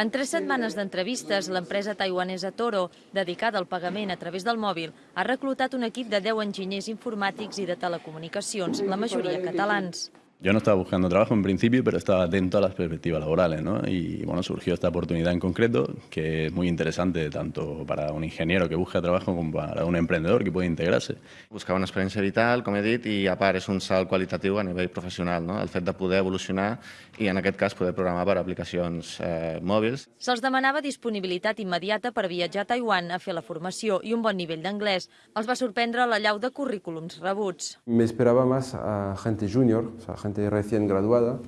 En tres setmanes d'entrevistes, l'empresa taiwanesa Toro, dedicada al pagament a través del mòbil, ha reclutat un equip de 10 enginyers informàtics i de telecomunicacions, la majoria catalans. Yo no estaba buscando trabajo en principio, pero estaba atento a las perspectivas laborales, ¿no? Y bueno, surgió esta oportunidad en concreto, que es muy interesante tanto para un ingeniero que busca trabajo como para un emprendedor que puede integrarse. Buscava una experiència vital, com he dit, i a part és un salt qualitatiu a nivell professional, no? el fet de poder evolucionar i en aquest cas poder programar per aplicacions eh, mòbils. Se'ls demanava disponibilitat immediata per viatjar a Taiwan a fer la formació i un bon nivell d'anglès. Els va sorprendre la llau de currículums rebuts. Me esperaba más a gente junior, o sea, gente recién graduada,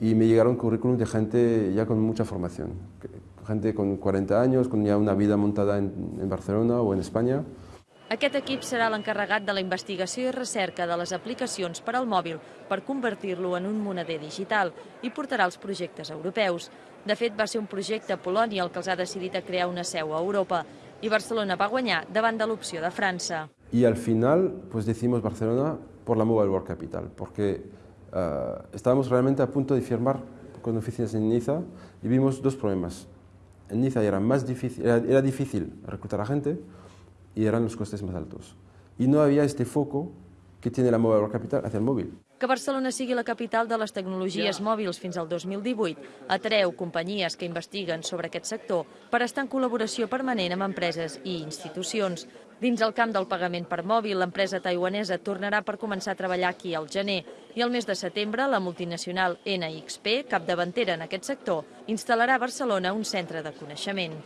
y me llegaron currículums de gente ya con mucha formación, gente con 40 años, con ya una vida montada en, en Barcelona o en España. Aquest equip serà l'encarregat de la investigació i recerca de les aplicacions per al mòbil per convertir-lo en un moneder digital i portarà els projectes europeus. De fet, va ser un projecte a Polònia el que els ha decidit a crear una seu a Europa i Barcelona va guanyar davant de l'opció de França. Y al final, pues decimos Barcelona por la Mobile World Capital, porque eh, estábamos realmente a punto de firmar con oficinas en Niza y vimos dos problemas. En Niza era, más difícil, era, era difícil reclutar a gente y eran los costes más altos. Y no había este foco que tiene la Mobile World Capital hacia el móvil. Que Barcelona sigui la capital de les tecnologies mòbils fins al 2018 atreu companyies que investiguen sobre aquest sector per estar en col·laboració permanent amb empreses i institucions. Dins el camp del pagament per mòbil, l'empresa taiwanesa tornarà per començar a treballar aquí al gener i el mes de setembre la multinacional NXP, capdavantera en aquest sector, instal·larà a Barcelona un centre de coneixement.